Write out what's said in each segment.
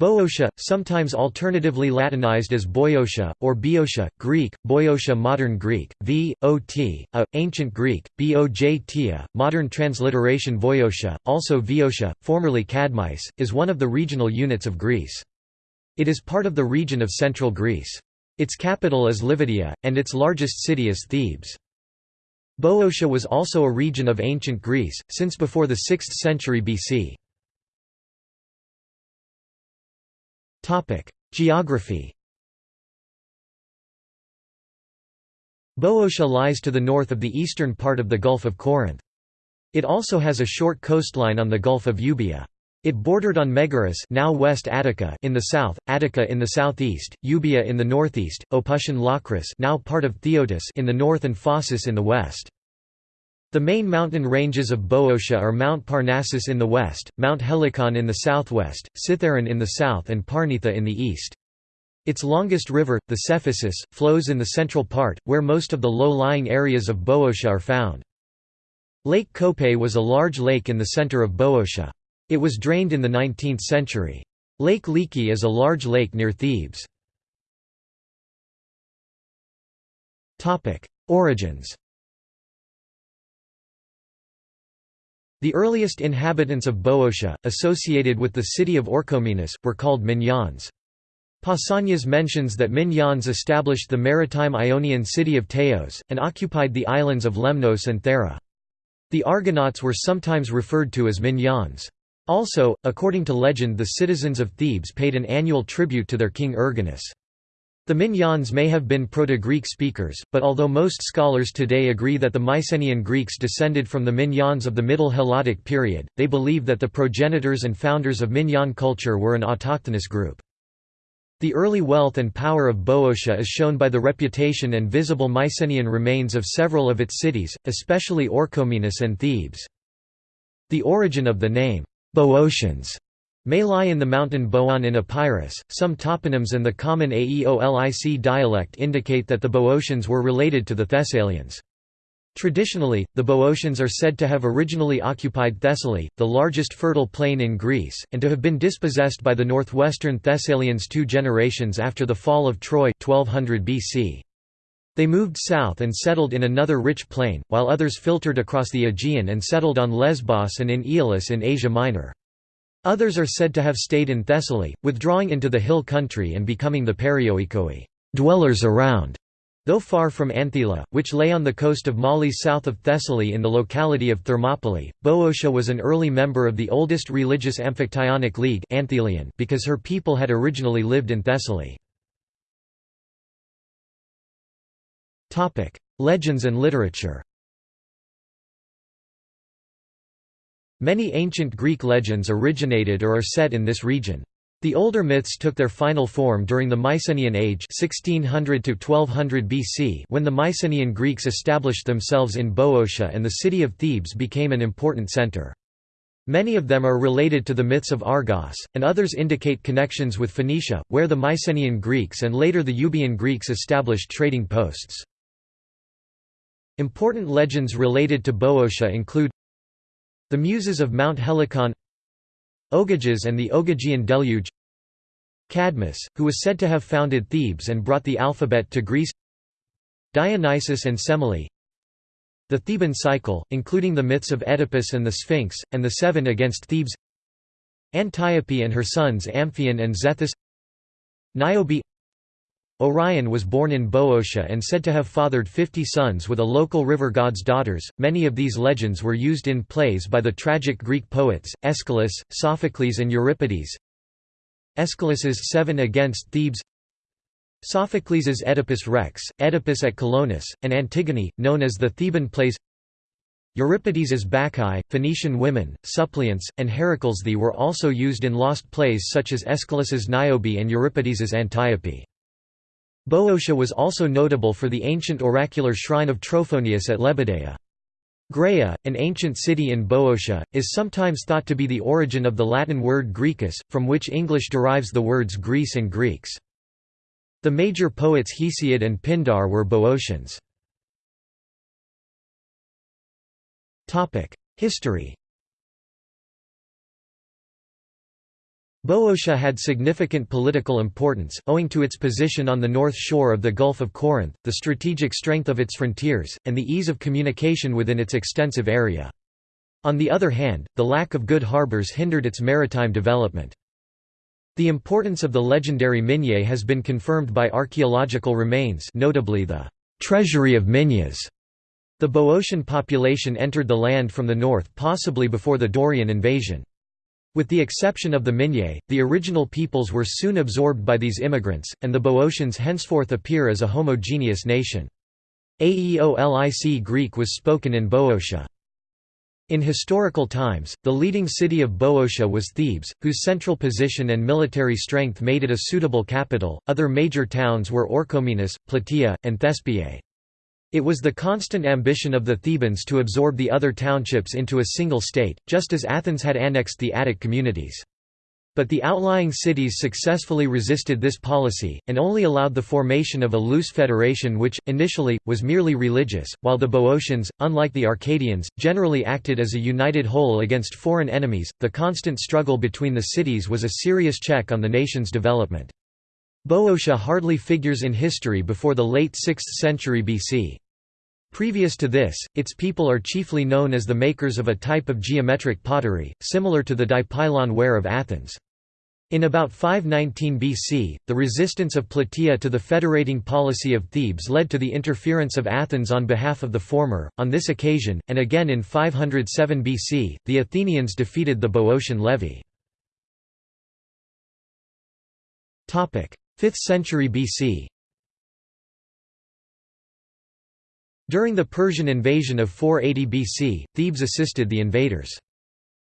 Boeotia, sometimes alternatively Latinized as Boeotia, or Boeotia, Greek, Boeotia Modern Greek, v. o. t. a, Ancient Greek, bojtia, modern transliteration Voiotia, also Voiotia, formerly Kadmais, is one of the regional units of Greece. It is part of the region of central Greece. Its capital is Livadia, and its largest city is Thebes. Boeotia was also a region of ancient Greece, since before the 6th century BC. Geography Boeotia lies to the north of the eastern part of the Gulf of Corinth. It also has a short coastline on the Gulf of Euboea. It bordered on Megaris now West Attica in the south, Attica in the southeast, Euboea in the northeast, Opuntian Locris now part of Phthiotis in the north and Phocis in the west. The main mountain ranges of Boeotia are Mount Parnassus in the west, Mount Helicon in the southwest, Cithaeron in the south and Parnitha in the east. Its longest river, the Cephisus, flows in the central part, where most of the low-lying areas of Boeotia are found. Lake Kope was a large lake in the center of Boeotia. It was drained in the 19th century. Lake Liki is a large lake near Thebes. Origins The earliest inhabitants of Boeotia, associated with the city of Orchomenus, were called Minyans. Pausanias mentions that Minyans established the maritime Ionian city of Teos, and occupied the islands of Lemnos and Thera. The Argonauts were sometimes referred to as Minyans. Also, according to legend the citizens of Thebes paid an annual tribute to their king Erginus. The Minyans may have been Proto-Greek speakers, but although most scholars today agree that the Mycenaean Greeks descended from the Minyans of the Middle Helladic period, they believe that the progenitors and founders of Minyan culture were an autochthonous group. The early wealth and power of Boeotia is shown by the reputation and visible Mycenaean remains of several of its cities, especially Orchomenus and Thebes. The origin of the name, Boeotians, may lie in the mountain Boion in Epirus. Some toponyms and the common Aeolic dialect indicate that the Boeotians were related to the Thessalians. Traditionally, the Boeotians are said to have originally occupied Thessaly, the largest fertile plain in Greece, and to have been dispossessed by the northwestern Thessalians two generations after the fall of Troy 1200 BC. They moved south and settled in another rich plain, while others filtered across the Aegean and settled on Lesbos and in Aeolis in Asia Minor. Others are said to have stayed in Thessaly, withdrawing into the hill country and becoming the Perioikoi dwellers around", though far from Anthela, which lay on the coast of Mali south of Thessaly in the locality of Thermopylae. Boeotia was an early member of the oldest religious Amphictyonic League Anthelian because her people had originally lived in Thessaly. Legends and literature Many ancient Greek legends originated or are set in this region. The older myths took their final form during the Mycenaean Age 1600 to 1200 BC when the Mycenaean Greeks established themselves in Boeotia and the city of Thebes became an important center. Many of them are related to the myths of Argos, and others indicate connections with Phoenicia, where the Mycenaean Greeks and later the Euboean Greeks established trading posts. Important legends related to Boeotia include the Muses of Mount Helicon Ogyges and the Ogygian deluge Cadmus, who was said to have founded Thebes and brought the alphabet to Greece Dionysus and Semele The Theban cycle, including the myths of Oedipus and the Sphinx, and the Seven against Thebes Antiope and her sons Amphion and Zethus Niobe Orion was born in Boeotia and said to have fathered 50 sons with a local river god's daughters. Many of these legends were used in plays by the tragic Greek poets, Aeschylus, Sophocles, and Euripides. Aeschylus's Seven Against Thebes Sophocles's Oedipus Rex, Oedipus at Colonus, and Antigone, known as the Theban plays Euripides's Bacchae, Phoenician women, suppliants, and Heracles the were also used in lost plays such as Aeschylus's Niobe and Euripides's Antiope. Boeotia was also notable for the ancient oracular shrine of Trophonius at Lebedea. Graea, an ancient city in Boeotia, is sometimes thought to be the origin of the Latin word Graecus, from which English derives the words Greece and Greeks. The major poets Hesiod and Pindar were Boeotians. History Boeotia had significant political importance, owing to its position on the north shore of the Gulf of Corinth, the strategic strength of its frontiers, and the ease of communication within its extensive area. On the other hand, the lack of good harbours hindered its maritime development. The importance of the legendary Minye has been confirmed by archaeological remains notably the «treasury of Minyas». The Boeotian population entered the land from the north possibly before the Dorian invasion. With the exception of the Minye, the original peoples were soon absorbed by these immigrants, and the Boeotians henceforth appear as a homogeneous nation. Aeolic Greek was spoken in Boeotia. In historical times, the leading city of Boeotia was Thebes, whose central position and military strength made it a suitable capital. Other major towns were Orchomenus, Plataea, and Thespiae. It was the constant ambition of the Thebans to absorb the other townships into a single state, just as Athens had annexed the Attic communities. But the outlying cities successfully resisted this policy, and only allowed the formation of a loose federation which, initially, was merely religious, while the Boeotians, unlike the Arcadians, generally acted as a united whole against foreign enemies. The constant struggle between the cities was a serious check on the nation's development. Boeotia hardly figures in history before the late 6th century BC. Previous to this, its people are chiefly known as the makers of a type of geometric pottery, similar to the dipylon ware of Athens. In about 519 BC, the resistance of Plataea to the federating policy of Thebes led to the interference of Athens on behalf of the former. On this occasion, and again in 507 BC, the Athenians defeated the Boeotian levy. 5th century BC During the Persian invasion of 480 BC, Thebes assisted the invaders.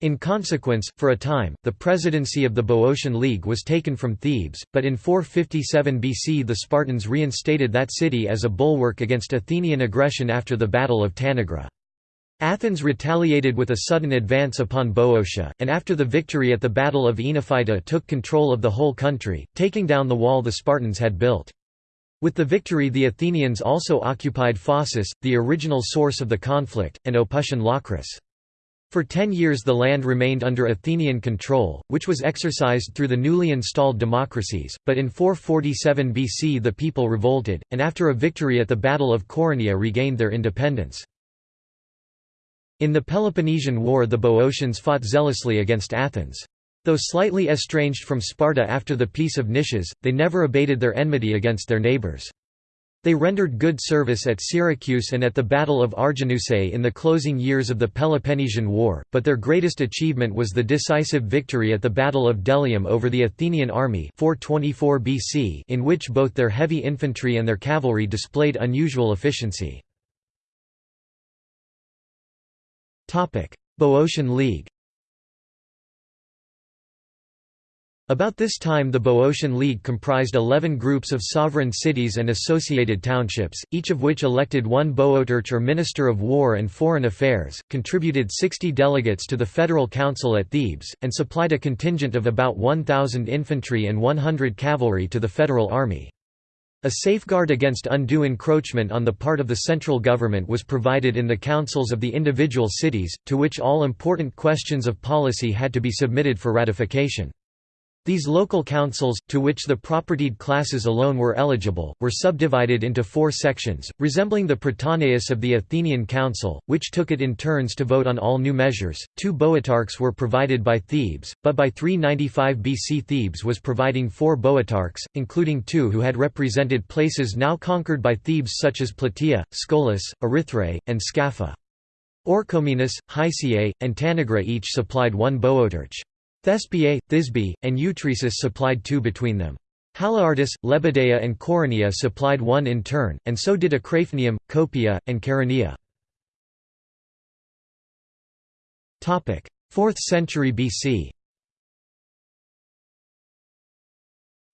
In consequence, for a time, the presidency of the Boeotian League was taken from Thebes, but in 457 BC the Spartans reinstated that city as a bulwark against Athenian aggression after the Battle of Tanagra. Athens retaliated with a sudden advance upon Boeotia, and after the victory at the Battle of Oenophyta took control of the whole country, taking down the wall the Spartans had built. With the victory the Athenians also occupied Phocis, the original source of the conflict, and Opuntian Locris. For ten years the land remained under Athenian control, which was exercised through the newly installed democracies, but in 447 BC the people revolted, and after a victory at the Battle of Coronea regained their independence. In the Peloponnesian War the Boeotians fought zealously against Athens. Though slightly estranged from Sparta after the Peace of Nicias, they never abated their enmity against their neighbours. They rendered good service at Syracuse and at the Battle of Arginusae in the closing years of the Peloponnesian War, but their greatest achievement was the decisive victory at the Battle of Delium over the Athenian army 424 BC in which both their heavy infantry and their cavalry displayed unusual efficiency. Boeotian League About this time the Boeotian League comprised eleven groups of sovereign cities and associated townships, each of which elected one Boeotarch or Minister of War and Foreign Affairs, contributed 60 delegates to the Federal Council at Thebes, and supplied a contingent of about 1,000 infantry and 100 cavalry to the federal army. A safeguard against undue encroachment on the part of the central government was provided in the councils of the individual cities, to which all important questions of policy had to be submitted for ratification. These local councils, to which the propertied classes alone were eligible, were subdivided into four sections, resembling the Prytaneus of the Athenian Council, which took it in turns to vote on all new measures. Two boeotarchs were provided by Thebes, but by 395 BC Thebes was providing four boeotarchs, including two who had represented places now conquered by Thebes such as Plataea, Scolis, Erythrae, and Scapha. Orchomenus, Hysiae, and Tanagra each supplied one boeotarch. Thespiae, Thisbe, and Eutresis supplied two between them. Haliartus, Lebedea and Coronea supplied one in turn, and so did Acraephnium, Copia, and Chaeronea. 4th century BC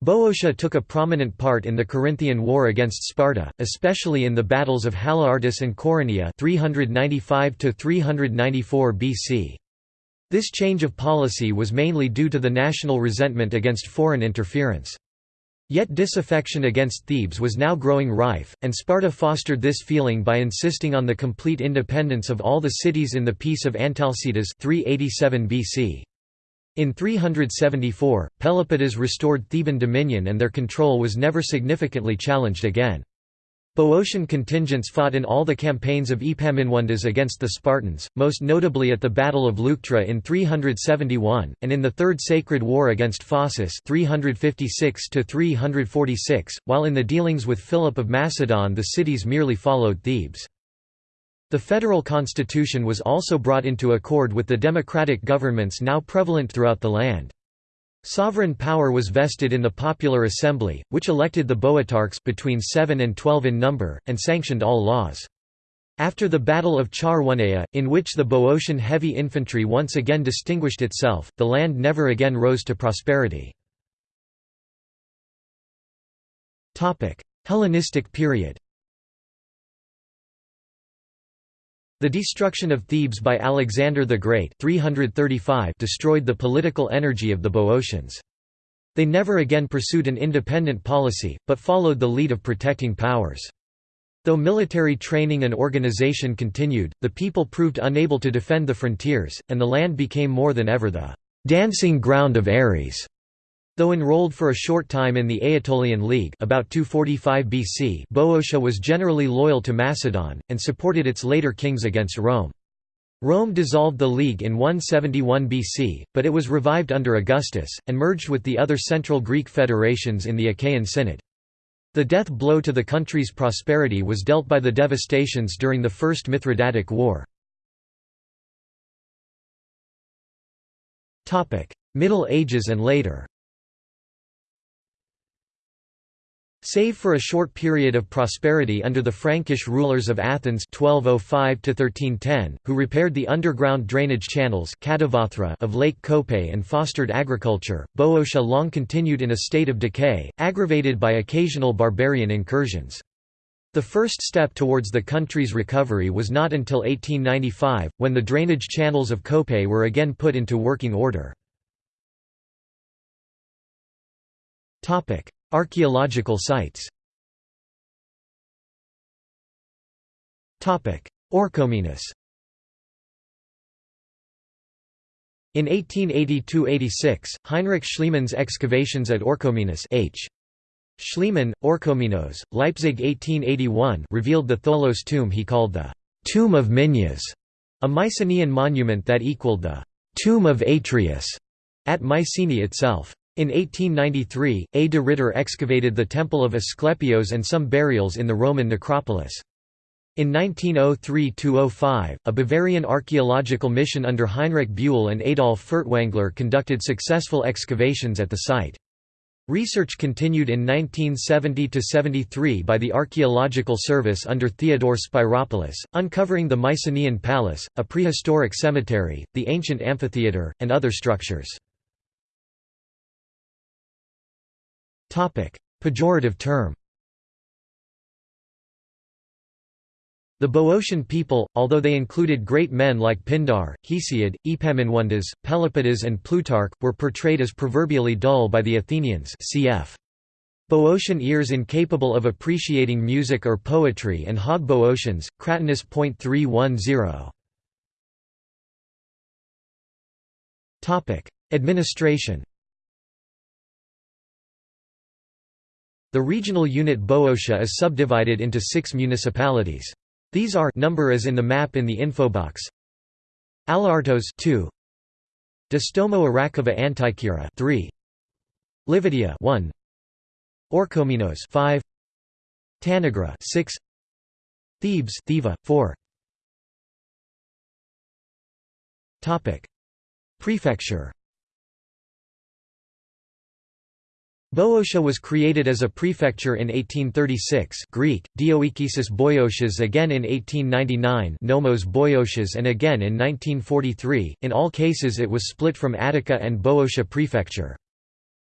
Boeotia took a prominent part in the Corinthian War against Sparta, especially in the battles of Haliartus and Coronea 395 BC. This change of policy was mainly due to the national resentment against foreign interference. Yet disaffection against Thebes was now growing rife, and Sparta fostered this feeling by insisting on the complete independence of all the cities in the Peace of Antalcidas 387 BC. In 374, Pelopidas restored Theban dominion and their control was never significantly challenged again. Boeotian contingents fought in all the campaigns of Epaminondas against the Spartans, most notably at the Battle of Leuctra in 371, and in the Third Sacred War against Phocis 356 while in the dealings with Philip of Macedon the cities merely followed Thebes. The federal constitution was also brought into accord with the democratic governments now prevalent throughout the land. Sovereign power was vested in the Popular Assembly, which elected the Boeotarchs between 7 and 12 in number, and sanctioned all laws. After the Battle of Chaeronea, in which the Boeotian heavy infantry once again distinguished itself, the land never again rose to prosperity. Hellenistic period The destruction of Thebes by Alexander the Great 335 destroyed the political energy of the Boeotians. They never again pursued an independent policy, but followed the lead of protecting powers. Though military training and organization continued, the people proved unable to defend the frontiers, and the land became more than ever the «dancing ground of Ares». Though enrolled for a short time in the Aetolian League about 245 BC Boeotia was generally loyal to Macedon, and supported its later kings against Rome. Rome dissolved the League in 171 BC, but it was revived under Augustus, and merged with the other Central Greek federations in the Achaean Synod. The death blow to the country's prosperity was dealt by the devastations during the First Mithridatic War. Middle Ages and later Save for a short period of prosperity under the Frankish rulers of Athens 1205 who repaired the underground drainage channels of Lake Kope and fostered agriculture, Boeotia long continued in a state of decay, aggravated by occasional barbarian incursions. The first step towards the country's recovery was not until 1895, when the drainage channels of Kope were again put into working order. Archaeological sites Orchomenus In 1882–86, Heinrich Schliemann's excavations at Orchomenus H. Schliemann, Orchomenos, Leipzig 1881 revealed the Tholos tomb he called the «Tomb of Minyas», a Mycenaean monument that equaled the «Tomb of Atreus» at Mycenae itself. In 1893, A. de Ridder excavated the temple of Asclepios and some burials in the Roman necropolis. In 1903–05, a Bavarian archaeological mission under Heinrich Bulle and Adolf Furtwängler conducted successful excavations at the site. Research continued in 1970–73 by the Archaeological Service under Theodore Spyropoulos, uncovering the Mycenaean Palace, a prehistoric cemetery, the ancient amphitheatre, and other structures. Pejorative term The Boeotian people, although they included great men like Pindar, Hesiod, Epaminondas, Pelopidas and Plutarch, were portrayed as proverbially dull by the Athenians cf. Boeotian ears incapable of appreciating music or poetry and Hog Boeotians, Cratinus.310. Administration The regional unit Boeotia is subdivided into six municipalities. These are number as in the map in the infobox. Aliartos 2 Distomo Arachova Antikyra 3 Livadia 1 Orchomenos 5 Tanagra 6 Thebes Theva 4 Topic Prefecture Boeotia was created as a prefecture in 1836 Greek, Dioikesis Boiotias again in 1899 Nomos Boiotias and again in 1943, in all cases it was split from Attica and Boeotia prefecture.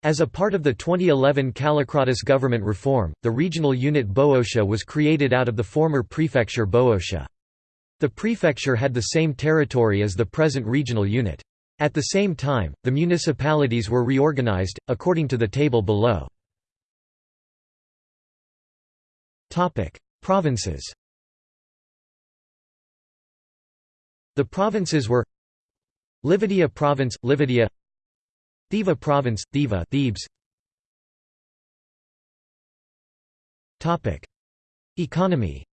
As a part of the 2011 Kallikratis government reform, the regional unit Boeotia was created out of the former prefecture Boeotia. The prefecture had the same territory as the present regional unit. At the same time, the municipalities were reorganized, according to the table below. Provinces The provinces were Livadia Province, Livadia Thiva Province, Thiva Thebes. Economy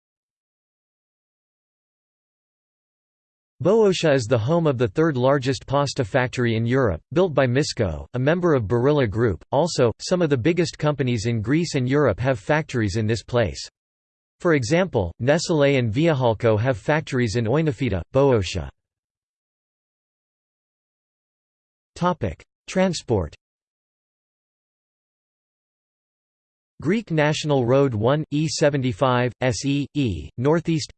Boeotia is the home of the third largest pasta factory in Europe, built by Misko, a member of Barilla Group. Also, some of the biggest companies in Greece and Europe have factories in this place. For example, Nestlé and Viohalco have factories in Oinofyta, Boeotia. Transport Greek National Road 1, E75, SE, E, Northeast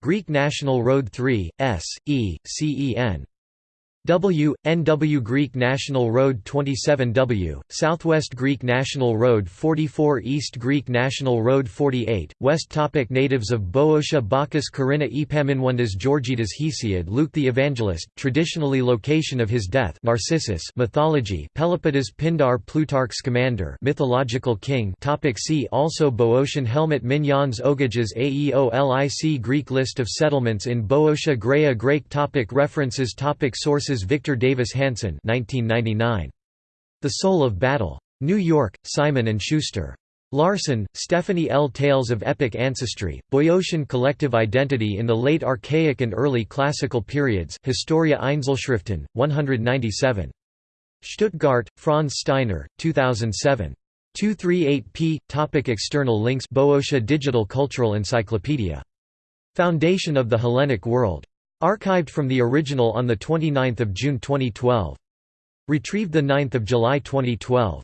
Greek National Road 3, S, E, CEN W, NW Greek National Road 27W, Southwest Greek National Road 44 East Greek National Road 48, West topic Natives of Boeotia Bacchus Corinna Epaminondas Georgitas Hesiod Luke the Evangelist, traditionally location of his death Narcissus mythology Pelopidas Pindar Plutarch's commander mythological king topic See also Boeotian helmet Minyans Ogyges Aeolic Greek list of settlements in Boeotia Graeae Greek topic References topic Sources Victor Davis Hanson 1999. The Soul of Battle. New York, Simon & Schuster. Larson, Stephanie L. Tales of Epic Ancestry, Boeotian Collective Identity in the Late Archaic and Early Classical Periods Historia Einzelschriften, 197. Stuttgart, Franz Steiner, 2007. 238p. Topic external links Boeotia Digital Cultural Encyclopedia. Foundation of the Hellenic World. Archived from the original on 29 June 2012. Retrieved 9 July 2012.